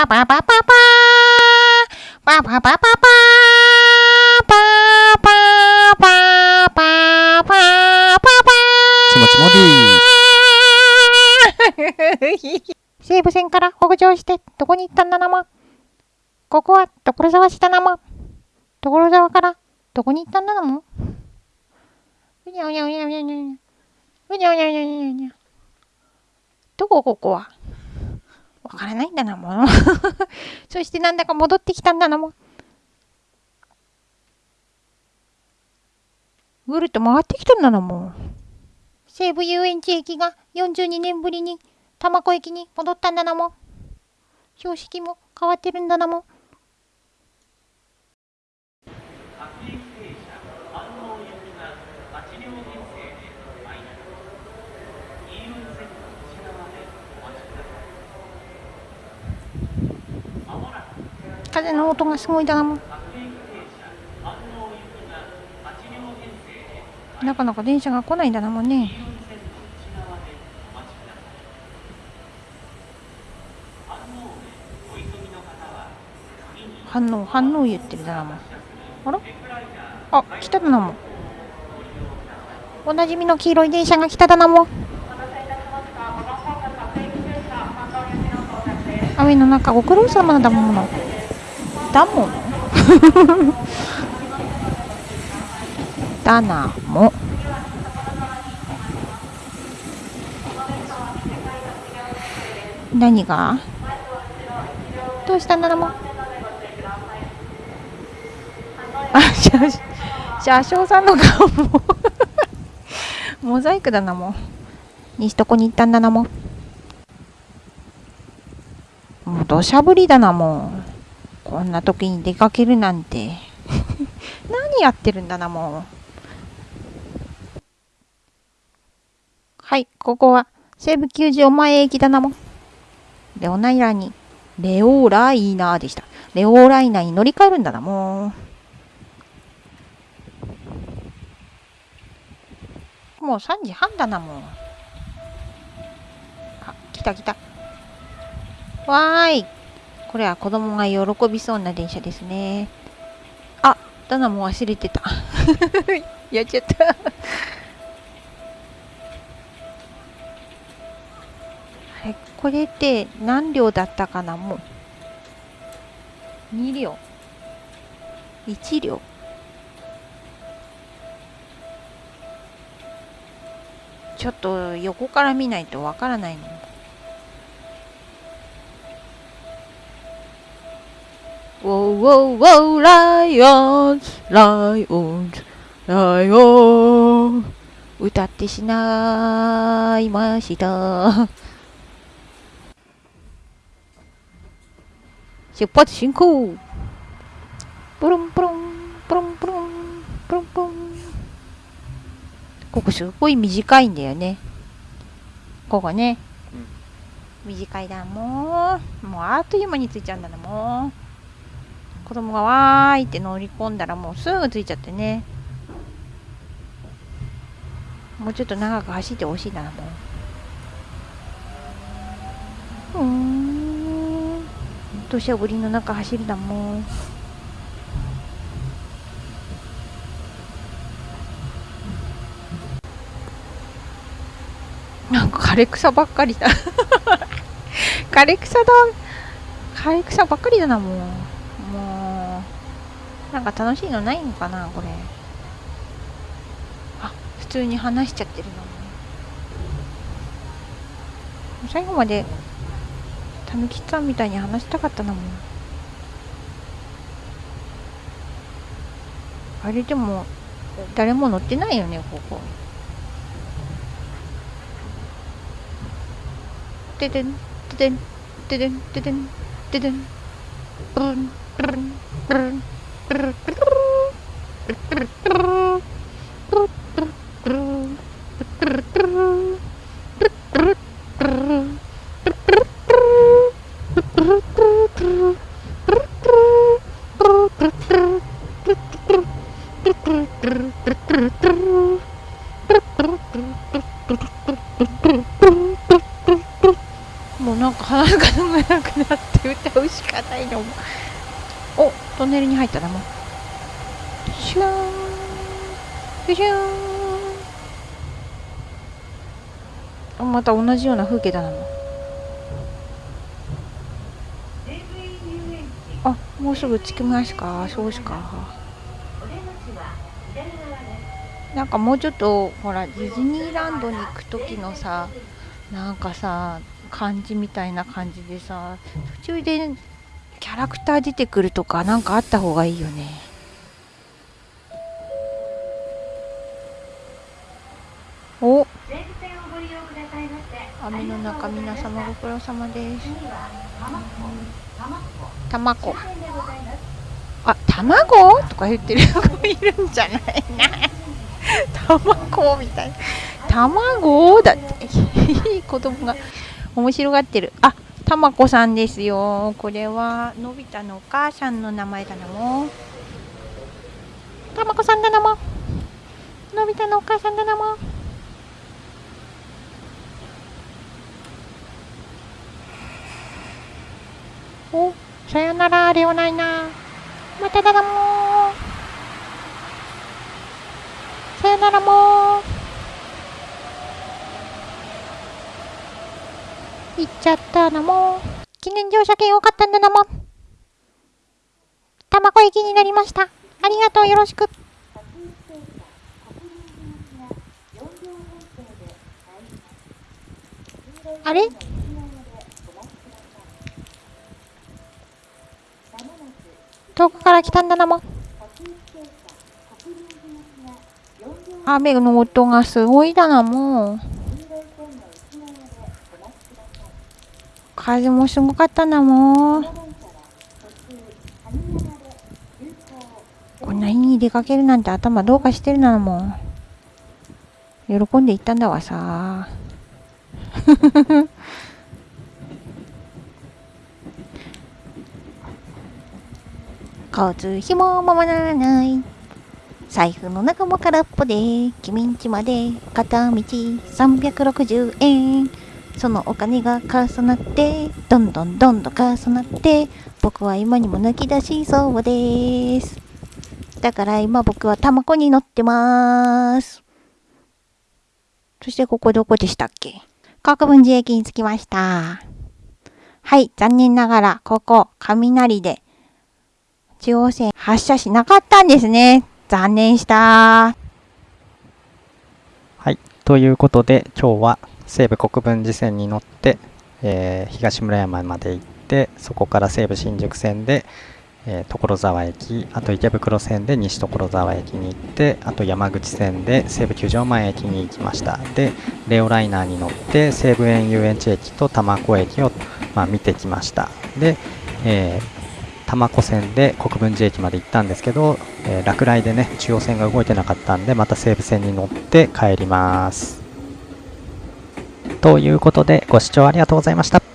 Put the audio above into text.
パパパパパパパパパパパパパパパパちもちもで西武線から北上してどこに行ったんだなもここは所沢市だなも所沢からどこに行ったんだなもうにゃうにゃうにゃうにゃうにゃうにゃうにゃうにゃうにゃうにゃうにゃどこここはわからないんだなもう。そしてなんだか戻ってきたんだなもう。ぐるっと回ってきたんだなもう。西武遊園地駅が42年ぶりに多摩湖駅に戻ったんだなもう。標識も変わってるんだなもう。風の音がすごいだなも。なかなか電車が来ないんだなもんね。反応反応言ってるだなもん。あら？あ来ただなもおなじみの黄色い電車が来ただなも雨の中ご苦労様だもの。だもの？だなも何が？どうしたんだなもあ車車掌さんの顔も。モザイクだなも。西どこに行ったんだなも。もう土砂降りだなも。んこんな時に出かけるなんて 何やってるんだなもうはいここは西武球場前駅だなもんレオナイラにレオーライナーでしたレオーライナーに乗り換えるんだなもうもう3時半だな、もう。あ、来た来た。わーい。これは子供が喜びそうな電車ですね。あ、だな、も忘れてた。やっちゃったあれ、これって何両だったかな、もう。2両。1両。ちょっと横から見ないとわからないの。ウォーウォーウォーライオンズライオンズライオン歌ってしまいました出発進行プルンプルンプルンプルンプルンプルンここすごい短いんだよね。ここね。うん、短いだもう。もうあっという間に着いちゃうんだなもう。子供がわーいって乗り込んだらもうすぐ着いちゃってね。もうちょっと長く走ってほしいなもう。うん。土砂降りの中走るだもん。なんか枯れ草ばっかりだ枯れ草だ枯れ草ばっかりだなもうなんか楽しいのないのかなこれ。あ普通に話しちゃってるの最後までたぬきさんみたいに話したかったなも。んあれでも誰も乗ってないよねここ。ててんててんててんててんててんブンブンブンブン。もうなんか鼻が飲めなくなって歌うしかないの。おトンネルに入ったなもうシューン。シューン。また同じような風景だな。もうあもうすぐ着きますか？そうしか。なんかもうちょっとほらディズニーランドに行く時のさなんかさ感じみたいな感じでさ途中でキャラクター出てくるとかなんかあった方がいいよね。お。雨の中皆様ご苦労様です。卵。あ卵？とか言ってる。子いるんじゃないな。卵みたい。な卵？だって 子供が面白がってる。あたまこさんですよ。これはのび太のお母さんの名前だなも。たまこさんだなも。のび太のお母さんだなも。おさよならレオナイナまただなもさよならもん行っちゃったなも。記念乗車券多かったんだなもん。卵駅になりました。ありがとうよろしく。あれ？遠くから来たんだなも雨の音がすごいだなもう。風もすごかったなもう。こんな日に出かけるなんて頭どうかしてるなもう。喜んで行ったんだわさ。交通費もままならない。財布の中も空っぽで。君んちまで片道360円。そのお金が重なってどんどんどんどん重なって僕は今にも抜き出しそうです。だから今僕は卵に乗ってます。そしてここどこでしたっけ？国分寺駅に着きました。はい残念ながらここ雷で中央線発車しなかったんですね。残念した。はい。ということで、今日は西武国分寺線に乗って、えー東村山まで行って、そこから西武新宿線で、えー所沢駅、あと池袋線で西所沢駅に行って、あと山口線で西武球場前駅に行きました。で、レオライナーに乗って西武園遊園地駅と多摩湖駅を、まあ、見てきました。で、えー多摩湖線で国分寺駅まで行ったんですけど、えー落雷でね中央線が動いてなかったんでまた西武線に乗って帰りますということでご視聴ありがとうございました。